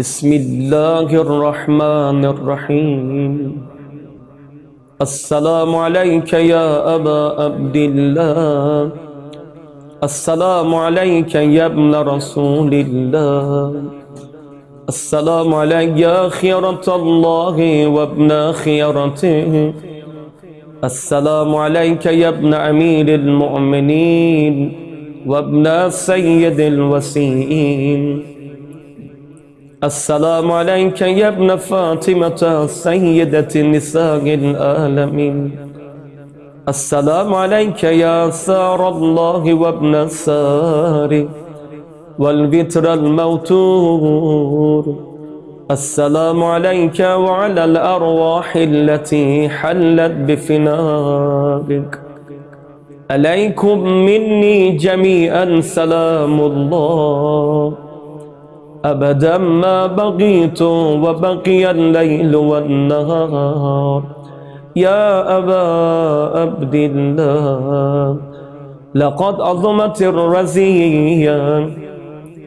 بسم الله الرحمن الرحيم. السلام عليك يا أبا عبد الله. السلام عليك يا ابن رسول الله. السلام عليك يا خيرة الله وابن خيرته. السلام عليك يا ابن أمير المؤمنين وابن سيد الوسيم. السلام عليك يا ابن فاطمة سيدة نساء العالمين. السلام عليك يا سار الله وابن سار والبتر الموتور. السلام عليك وعلى الأرواح التي حلت بفنائك عليكم مني جميعا سلام الله. أبدا ما بقيت وبقي الليل والنهار. يا أبا عبد الله لقد عظمت الرزية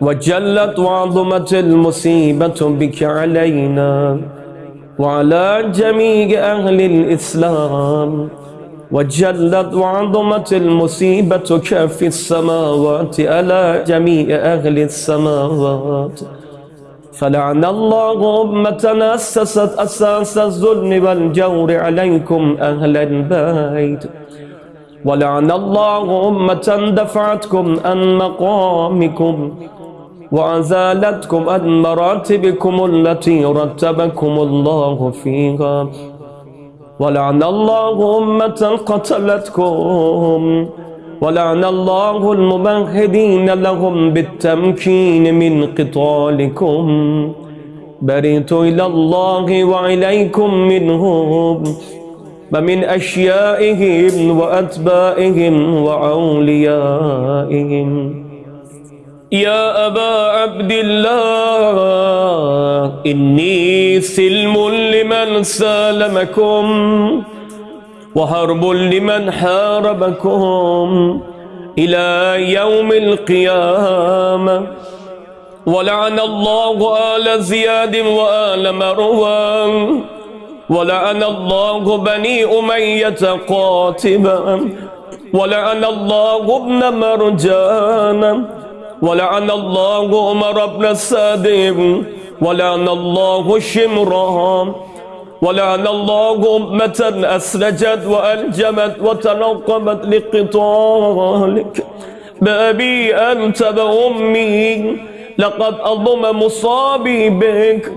وجلت وعظمت المصيبة بك علينا وعلى جميع أهل الإسلام. وجلت وعظمت المصيبة في السماوات على جميع أهل السماوات. فلعن الله أمة أسست أساس الظلم والجور عليكم أهل البيت. ولعن الله أمة دفعتكم عن مقامكم وأزالتكم عن مراتبكم التي رتبكم الله فيها. ولعن الله أمة قتلتكم. ولعن الله الممهدين لهم بالتمكين من قتالكم. بريت إلى الله وإليكم منهم. ومن أشيائهم وأتبائهم وأوليائهم. يا أبا عبد الله إني سلم لمن سالمكم وهرب لمن حاربكم إلى يوم القيامة. ولعن الله آل زياد وآل مروان ولعن الله بني أمية قاتبا ولعن الله ابن مرجان. ولعن الله عمر بن السادم ولعن الله شمرا ولعن الله أمة أسرجت وألجمت وتنقبت لقتالك. بأبي أنت بأمي لقد أضم مصابي بك.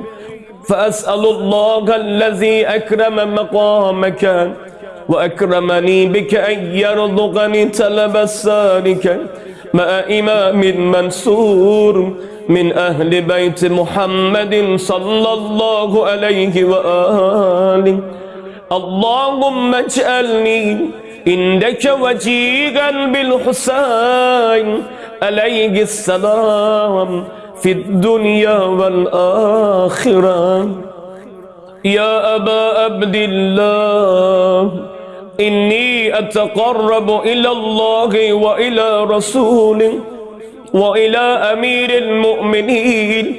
فأسأل الله الذي أكرم مقامك وأكرمني بك أن يرزقني تلب السالك. مع إمام منصور من أهل بيت محمد صلى الله عليه وآله. اللهم اجعلني عندك وجيها بالحسين عليه السلام في الدنيا والآخرة. يا أبا عبد الله إني أتقرب إلى الله وإلى رسوله وإلى أمير المؤمنين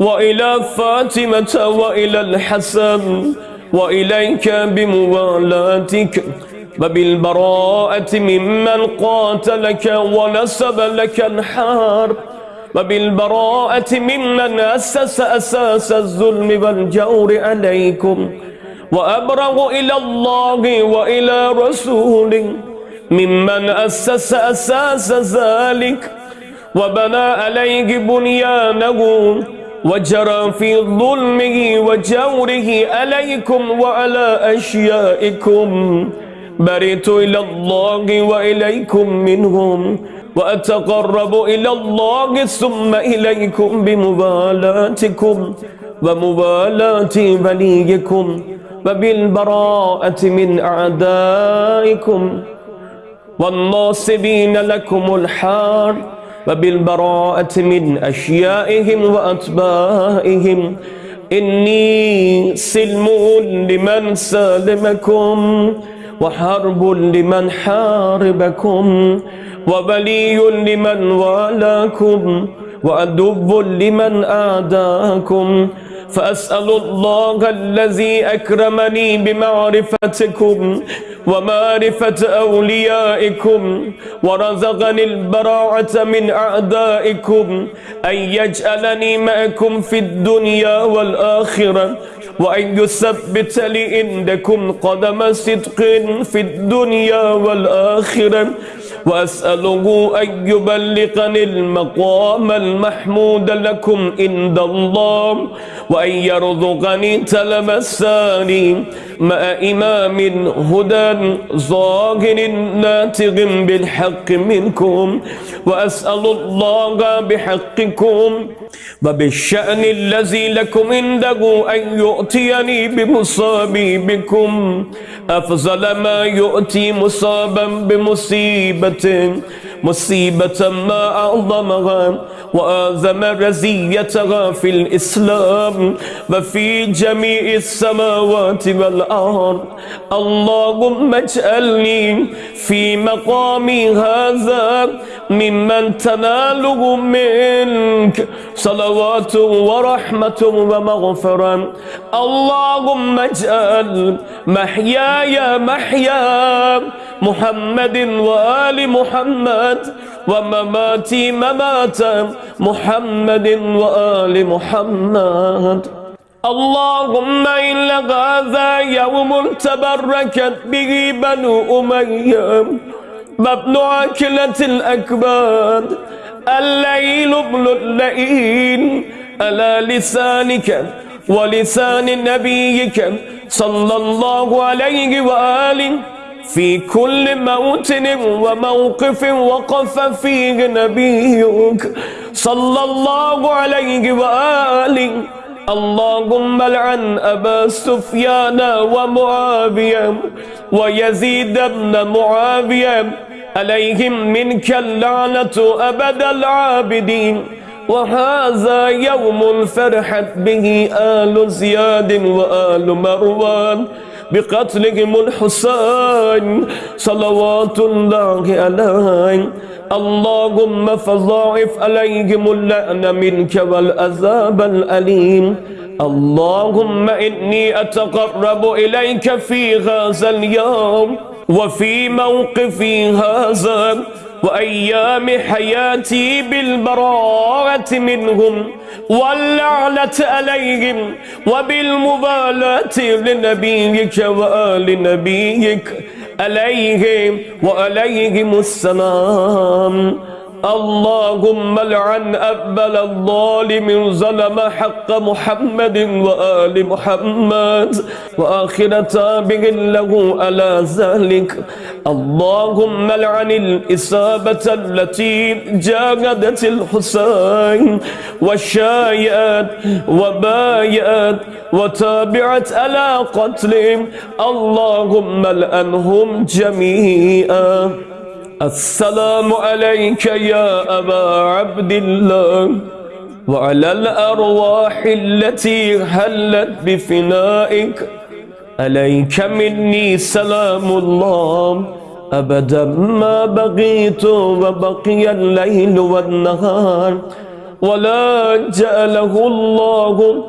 وإلى فاطمة وإلى الحسن وإليك بموالاتك وبالبراءة ممن قاتلك ونسب لك الحرب وبالبراءة ممن أسس أساس الظلم والجور عليكم وأبرغ إلى الله وإلى رسوله ممن أسس أساس ذلك وبنى عليه بنيانه وجرى في ظلمه وجوره عليكم وعلى أشيائكم. بريت إلى الله وإليكم منهم وأتقرب إلى الله ثم إليكم بمبالاتكم ومبالاة وليكم. وبالبراءة من أعدائكم والناصبين لكم الحار وبالبراءة من أشيائهم وأتباعهم إني سلم لمن سالمكم وحرب لمن حاربكم وبلي لمن والاكم وأدب لمن آداكم. فأسأل الله الذي أكرمني بمعرفتكم ومعرفة أوليائكم ورزقني البراعة من أعدائكم أن يجعلني معكم في الدنيا والآخرة وأن يثبت لي عندكم قدم صدق في الدنيا والآخرة. وأسأله أن يبلغني المقام المحمود لكم عند الله وأن يرزقني تلمساني مع إمام هدى ظاهر ناتغ بالحق منكم وأسأل الله بحقكم وبالشأن الذي لكم عنده أن يؤتيني بمصابي بكم أفضل ما يؤتي مصابا بمصيبة مصيبة ما أعظمها وآذم رزيتها في الإسلام وفي جميع السماوات والأرض. اللهم اجعلني في مقامي هذا ممن تناله منك صلوات ورحمة ومغفرة. اللهم اجعل محياي محيا محمد وآل محمد ومماتي ممات محمد وآل محمد. اللهم إن هذا يوم تبركت به بنو أمية مبنو عكلة الأكباد. الليل ابن الليل على لسانك ولسان نبيك صلى الله عليه وآله في كل موطن وموقف وقف فيه نبيك صلى الله عليه وآله. اللهم لعن أبا سفيان ومعاوية ويزيد بن معاوية عليهم منك اللعنة أبد العابدين. وهذا يوم فرحت به آل زياد وآل مروان. بقتلهم الحسين. صلوات الله عليه. اللهم فضاعف عليهم اللعن منك والعذاب الأليم. اللهم إني أتقرب إليك في هذا اليوم وفي موقفي هذا. وأيام حياتي بالبراءة منهم واللعنة عليهم وبالمبالاة لنبيك وآل نبيك عليهم وعليهم السلام. اللهم لعن أبل الظالم ظلم حق محمد وآل محمد وآخر تابع له على ذلك. اللهم لعن الإصابة التي جاهدت الحسين وشايات وبايات وتابعت على قتلهم. اللهم لعنهم جميعا. السلام عليك يا أبا عبد الله وعلى الأرواح التي هلت بفنائك. عليك مني سلام الله. أبدا ما بقيت وبقي الليل والنهار. ولا جعله الله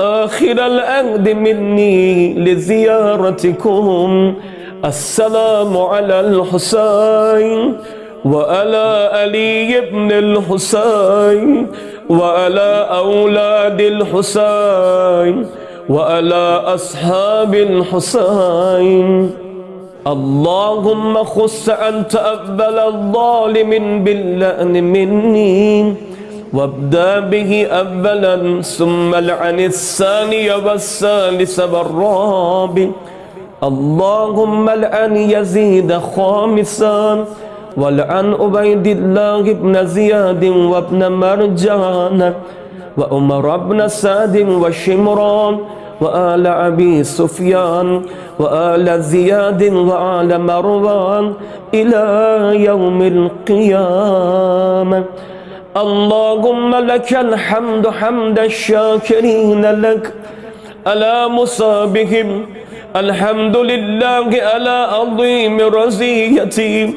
آخر الأهد مني لزيارتكم. السلام على الحسين وعلى علي بن الحسين وعلى أولاد الحسين وعلى أصحاب الحسين. اللهم خص أنت أقبل الظالم باللأن مني وابدأ به أولا ثم لعن الثاني والثالث والرابع. اللهم لعن يزيد خامسا ولعن عبيد الله بن زياد وابن مرجان وعمر بن سعد وشمران وآل أبي سفيان وآل زياد وآل مروان إلى يوم القيامة. اللهم لك الحمد حمد الشاكرين لك. على مصابهم الحمد لله على عظيم رزيتي.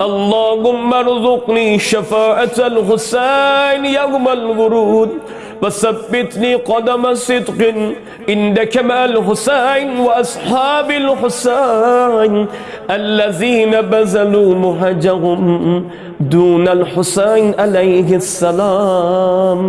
اللهم ارزقني شفاعة الحسين يوم الورود. وثبتني قدم صدق عندك مع الحسين وأصحاب الحسين الذين بذلوا مهجهم دون الحسين عليه السلام.